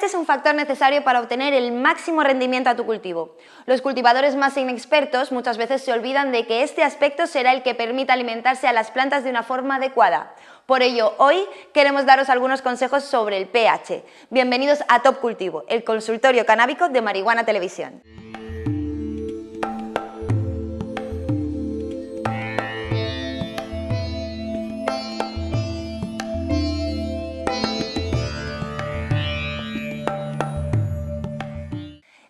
pH es un factor necesario para obtener el máximo rendimiento a tu cultivo. Los cultivadores más inexpertos muchas veces se olvidan de que este aspecto será el que permita alimentarse a las plantas de una forma adecuada. Por ello, hoy queremos daros algunos consejos sobre el pH. Bienvenidos a Top Cultivo, el consultorio canábico de Marihuana Televisión.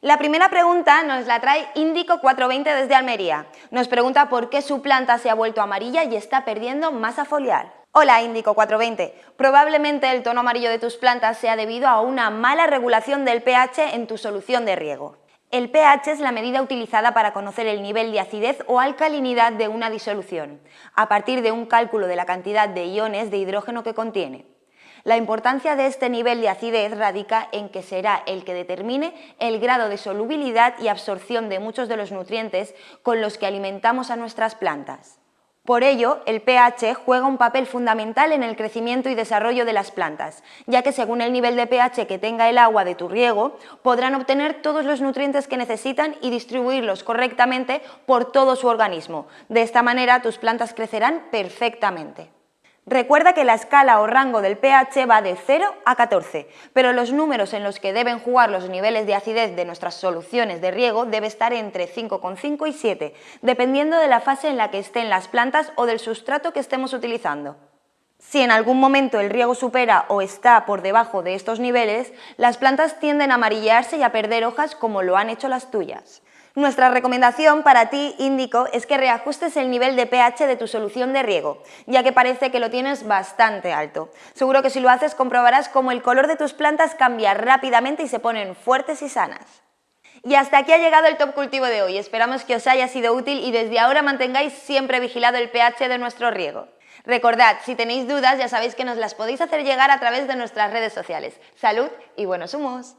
La primera pregunta nos la trae Índico 420 desde Almería. Nos pregunta por qué su planta se ha vuelto amarilla y está perdiendo masa foliar. Hola Índico 420, probablemente el tono amarillo de tus plantas sea debido a una mala regulación del pH en tu solución de riego. El pH es la medida utilizada para conocer el nivel de acidez o alcalinidad de una disolución, a partir de un cálculo de la cantidad de iones de hidrógeno que contiene. La importancia de este nivel de acidez radica en que será el que determine el grado de solubilidad y absorción de muchos de los nutrientes con los que alimentamos a nuestras plantas. Por ello, el pH juega un papel fundamental en el crecimiento y desarrollo de las plantas, ya que según el nivel de pH que tenga el agua de tu riego, podrán obtener todos los nutrientes que necesitan y distribuirlos correctamente por todo su organismo. De esta manera, tus plantas crecerán perfectamente. Recuerda que la escala o rango del pH va de 0 a 14, pero los números en los que deben jugar los niveles de acidez de nuestras soluciones de riego debe estar entre 5,5 y 7, dependiendo de la fase en la que estén las plantas o del sustrato que estemos utilizando. Si en algún momento el riego supera o está por debajo de estos niveles, las plantas tienden a amarillarse y a perder hojas como lo han hecho las tuyas. Nuestra recomendación para ti, Índico, es que reajustes el nivel de pH de tu solución de riego, ya que parece que lo tienes bastante alto. Seguro que si lo haces comprobarás cómo el color de tus plantas cambia rápidamente y se ponen fuertes y sanas. Y hasta aquí ha llegado el Top Cultivo de hoy. Esperamos que os haya sido útil y desde ahora mantengáis siempre vigilado el pH de nuestro riego. Recordad, si tenéis dudas ya sabéis que nos las podéis hacer llegar a través de nuestras redes sociales. ¡Salud y buenos humos!